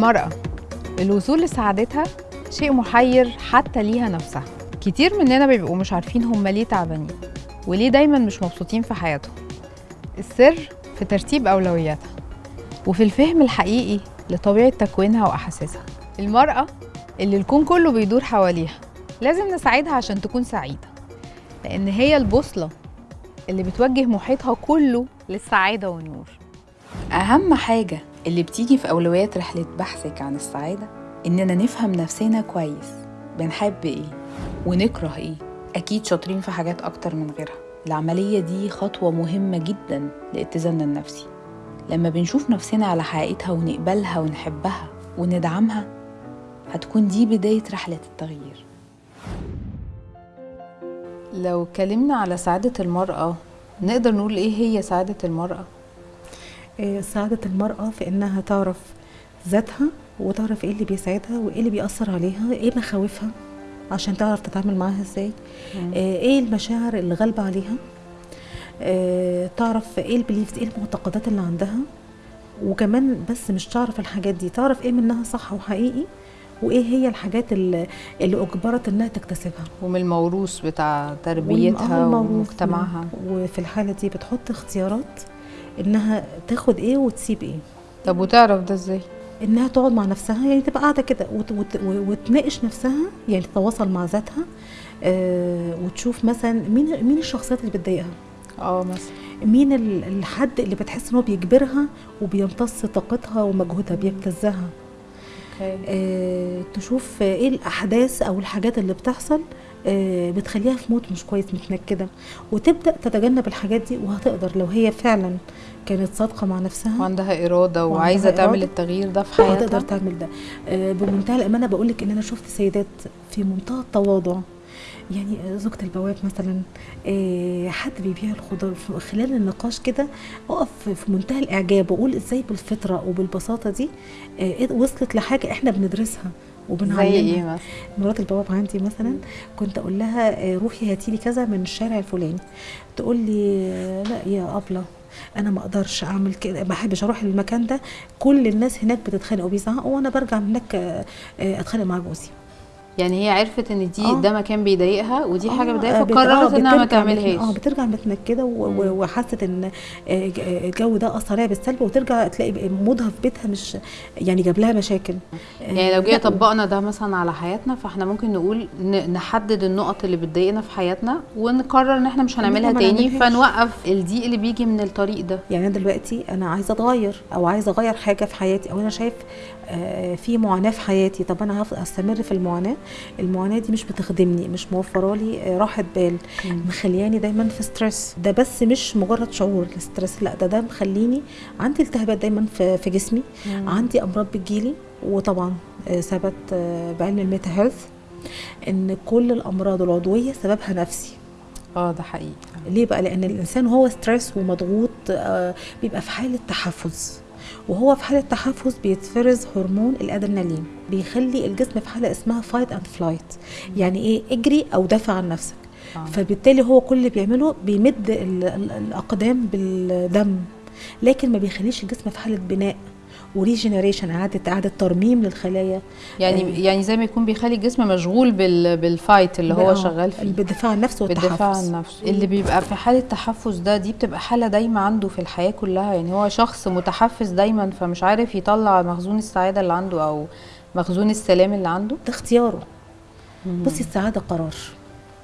المرأة. الوصول لسعادتها شيء محير حتى ليها نفسها. كتير مننا بيبقوا مش عارفين هم ليه تعبانين وليه دايما مش مبسوطين في حياتهم. السر في ترتيب أولوياتها وفي الفهم الحقيقي لطبيعة تكوينها وأحاسيسها. المرأة اللي الكون كله بيدور حواليها لازم نساعدها عشان تكون سعيدة لأن هي البوصلة اللي بتوجه محيطها كله للسعادة والنور. أهم حاجة اللي بتيجي في أولويات رحلة بحثك عن السعادة إننا نفهم نفسنا كويس بنحب إيه ونكره إيه. أكيد شاطرين في حاجات أكتر من غيرها. العملية دي خطوة مهمة جدا لاتزاننا النفسي لما بنشوف نفسنا على حقيقتها ونقبلها ونحبها وندعمها هتكون دي بداية رحلة التغيير. لو اتكلمنا على سعادة المرأة نقدر نقول إيه هي سعادة المرأة؟ آه، سعادة المرأة في إنها تعرف ذاتها وتعرف إيه اللي بيسعدها وإيه اللي بيأثر عليها إيه مخاوفها عشان تعرف تتعامل معاها إزاي آه، إيه المشاعر اللي غالبة عليها آه، تعرف إيه البليفز إيه المعتقدات اللي عندها وكمان بس مش تعرف الحاجات دي تعرف إيه منها صح وحقيقي وإيه هي الحاجات اللي, اللي أجبرت إنها تكتسبها. ومن الموروث بتاع تربيتها والموروث ومجتمعها. وفي الحالة دي بتحط اختيارات إنها تاخد إيه وتسيب إيه. طب وتعرف ده إزاي؟ إنها تقعد مع نفسها يعني تبقى قاعدة كده وت وت وتناقش نفسها يعني تتواصل مع ذاتها آه وتشوف مثلا مين مين الشخصيات اللي بتضايقها. آه مثلا. مين ال- الحد اللي بتحس إن هو بيجبرها وبيمتص طاقتها ومجهودها بيبتزها. okay. آه تشوف إيه الأحداث أو الحاجات اللي بتحصل بتخليها في mood مش كويس متنكدة. وتبدأ تتجنب الحاجات دي وهتقدر لو هي فعلا كانت صادقة مع نفسها وعندها إرادة وعندها وعايزة تعمل إرادة. التغيير ده في هتقدر حياتها تعمل ده. آه، بمنتهى الأمانة بقول لك إن أنا شفت سيدات في منتهى التواضع. يعني آه، زوجة البواب مثلا آه، حد بيبيع الخضار. خلال النقاش كده أقف في منتهى الإعجاب وأقول إزاي بالفطرة وبالبساطة دي آه، وصلت لحاجة إحنا بندرسها. زي وبنعلمها إيه مثلا؟ مرات البواب عندي مثلا كنت أقول لها آه، روحي هاتي لي كذا من الشارع الفلاني. تقول لي آه، لا يا أبلة أنا ما أقدرش أعمل كده ما بحبش أروح المكان ده. كل الناس هناك بتتخانق وبيزعقوا وأنا برجع من هناك آه، أتخانق مع جوزي. يعني هي عرفت إن دي آه. ده مكان بيضايقها ودي حاجة آه، بتضايقها بت- فقررت إنها ما تعملهاش. آه بترجع متنكده وحست إن آه، آه، الجو ده أثر عليها بالسلب وترجع تلاقي مودها في بيتها مش يعني جاب لها مشاكل. يعني لو جينا طبقنا ده مثلا على حياتنا فإحنا ممكن نقول نحدد النقط اللي بتضايقنا في حياتنا ونقرر إن إحنا مش هنعملها تاني. فنوقف الضيق اللي بيجي من الطريق ده. يعني أنا دلوقتي أنا عايزة أتغير أو عايزة أغير حاجة في حياتي أو أنا شايف في معاناة في حياتي طب أنا هفضل استمر في المعاناة؟ المعاناة دي مش بتخدمني مش موفرة لي آه، راحة بال. مخلياني دايما في stress ده بس مش مجرد شعور ال stress لا ده ده مخليني عندي التهابات دايما في في جسمي. مم. عندي أمراض بتجيلي وطبعا آه، ثبت آه، بعلم ال meta health إن كل الأمراض العضوية سببها نفسي. آه ده حقيقي. ليه بقى؟ لأن الإنسان هو stressed ومضغوط آه، بيبقى في حالة تحفز وهو في حالة تحفز بيتفرز هرمون الأدرينالين بيخلي الجسم في حالة اسمها fight and flight يعني إيه؟ اجري أو دافع عن نفسك. آه. فبالتالي هو كل اللي بيعمله بيمد ال- ال- الأقدام بالدم لكن ما بيخليش الجسم في حالة بناء. و regeneration اعاده اعاده ترميم للخلايا. يعني آه. يعني زي ما يكون بيخلي الجسم مشغول بال بال fight اللي هو آه، شغال فيه. بالدفاع عن نفسه بالدفاع والتحفز عن نفسه اللي بيبقى في حالة تحفز ده دي بتبقى حالة دايما عنده في الحياة كلها. يعني هو شخص متحفز دايما فمش عارف يطلع مخزون السعادة اللي عنده أو مخزون السلام اللي عنده. ده اختياره. بصي السعادة قرار.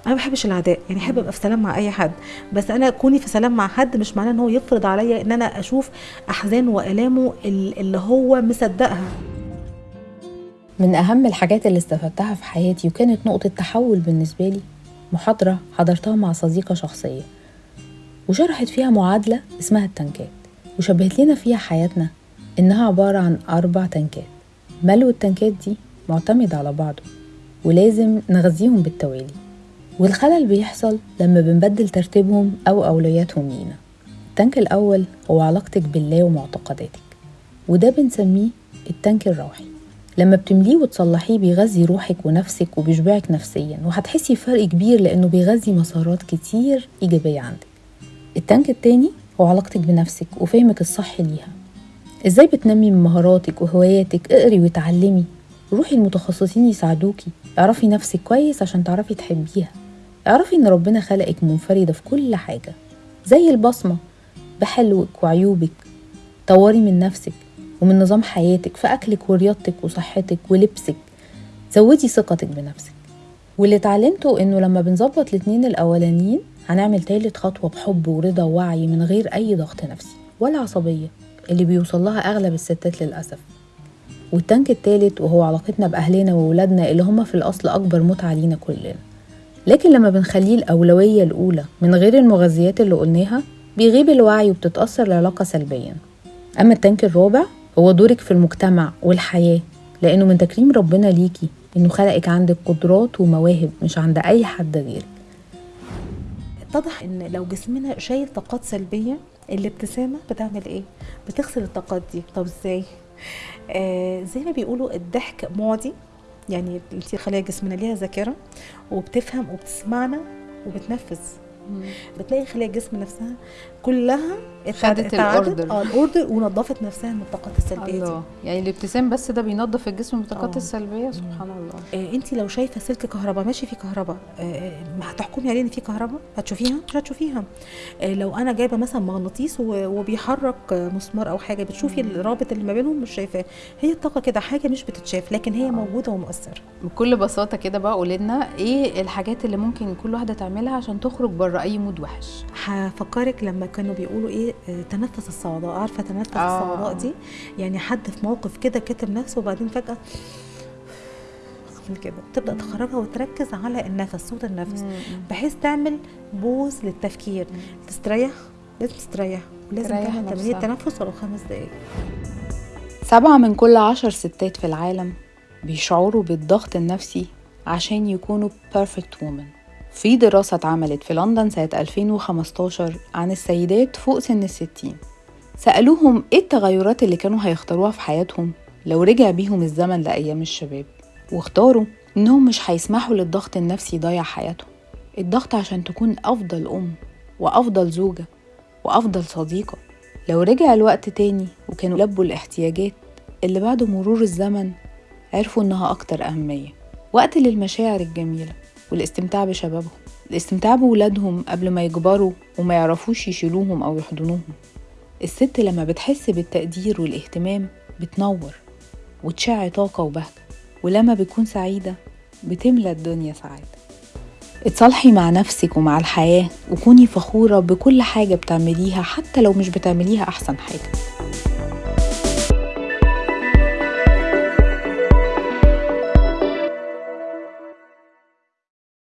أنا ما بحبش العداء يعني أحب أبقى في سلام مع أي حد بس أنا كوني في سلام مع حد مش معناه إن هو يفرض عليا إن أنا أشوف أحزانه وألامه ال- اللي هو مصدقها. من أهم الحاجات اللي استفدتها في حياتي وكانت نقطة تحول بالنسبة لي محاضرة حضرتها مع صديقة شخصية وشرحت فيها معادلة اسمها التنكات وشبهت لنا فيها حياتنا إنها عبارة عن أربع تنكات ملو التنكات دي معتمد على بعضه ولازم نغذيهم بالتوالي. والخلل بيحصل لما بنبدل ترتيبهم أو أولوياتهم لينا. التنك الأول هو علاقتك بالله ومعتقداتك وده بنسميه التنك الروحي. لما بتمليه وتصلحيه بيغذي روحك ونفسك وبيشبعك نفسيا وهتحسي بفرق كبير لأنه بيغذي مسارات كتير إيجابية عندك. التانك التاني هو علاقتك بنفسك وفهمك الصح ليها. إزاي بتنمي من مهاراتك وهواياتك؟ اقري وتعلمي. روحي المتخصصين يساعدوكي. اعرفي نفسك كويس عشان تعرفي تحبيها. اعرفي ان ربنا خلقك منفردة في كل حاجة زي البصمة بحلوك وعيوبك طوري من نفسك ومن نظام حياتك في أكلك ورياضتك وصحتك ولبسك. زودي ثقتك بنفسك. واللي اتعلمته إنه لما بنظبط الاتنين الأولانيين هنعمل تالت خطوة بحب ورضا ووعي من غير أي ضغط نفسي ولا عصبية اللي بيوصل لها أغلب الستات للأسف. والتانك التالت وهو علاقتنا بأهلنا وولادنا اللي هما في الأصل أكبر متعة لينا كلنا. لكن لما بنخليه الأولوية الأولى من غير المغذيات اللي قلناها بيغيب الوعي وبتتأثر العلاقة سلبيا أما التانك الرابع هو دورك في المجتمع والحياة لأنه من تكريم ربنا ليكي إنه خلقك عندك قدرات ومواهب مش عند أي حد غيرك. اتضح إن لو جسمنا شايل طاقات سلبية الابتسامة بتعمل إيه؟ بتغسل الطاقات دي. طب إزاي؟ آه زي ما بيقولوا الضحك معدي. يعني انت خلايا جسمنا ليها ذاكرة وبتفهم وبتسمعنا وبتنفذ. بتلاقي خلايا الجسم نفسها كلها خدت الأوردر. آه الاوردر ونظفت نفسها من الطاقات السلبية دي. الله. يعني الابتسام بس ده بينظف الجسم من الطاقات آه. السلبية سبحان الله. آه انت لو شايفة سلك كهرباء ماشي فيه كهرباء آه ما هتحكمي عليه إن فيه كهرباء؟ هتشوفيها؟ مش هتشوفيها. آه لو أنا جايبة مثلا مغناطيس وبيحرك آه، مسمار أو حاجة بتشوفي الرابط اللي ما بينهم؟ مش شايفاه. هي الطاقة كده حاجة مش بتتشاف لكن هي موجودة ومؤثرة. بكل بساطة كده بقى قولي لنا إيه الحاجات اللي ممكن كل واحدة تعملها عشان تخرج بره اي مود وحش. هفكرك لما كانوا بيقولوا إيه آه، تنفس الصعداء عارفة تنفس آه. الصعداء دي؟ يعني حد في موقف كده كتب نفسه وبعدين فجأة كده. تبدأ تخرجها وتركز على النفس صوت النفس. بحيث تعمل بوز للتفكير. تستريح؟ لازم تستريح. ولازم تريح تعمل تمارين. التنفس ولو خمس دقايق. سبعة من كل عشر ستات في العالم بيشعروا بالضغط النفسي عشان يكونوا perfect woman. في دراسة اتعملت في لندن سنة 2015 عن السيدات فوق سن الستين. سألوهم إيه التغيرات اللي كانوا هيختاروها في حياتهم لو رجع بيهم الزمن لأيام الشباب واختاروا إنهم مش هيسمحوا للضغط النفسي يضيع حياتهم. الضغط عشان تكون أفضل أم وأفضل زوجة وأفضل صديقة. لو رجع الوقت تاني وكانوا لبوا الاحتياجات اللي بعد مرور الزمن عرفوا إنها أكتر أهمية. وقت للمشاعر الجميلة. والاستمتاع بشبابهم. الاستمتاع بولادهم قبل ما يكبروا وما يعرفوش يشيلوهم أو يحضنوهم. الست لما بتحس بالتقدير والاهتمام بتنور وتشع طاقة وبهجة ولما بتكون سعيدة بتملى الدنيا سعادة. اتصالحي مع نفسك ومع الحياة وكوني فخورة بكل حاجة بتعمليها حتى لو مش بتعمليها أحسن حاجة.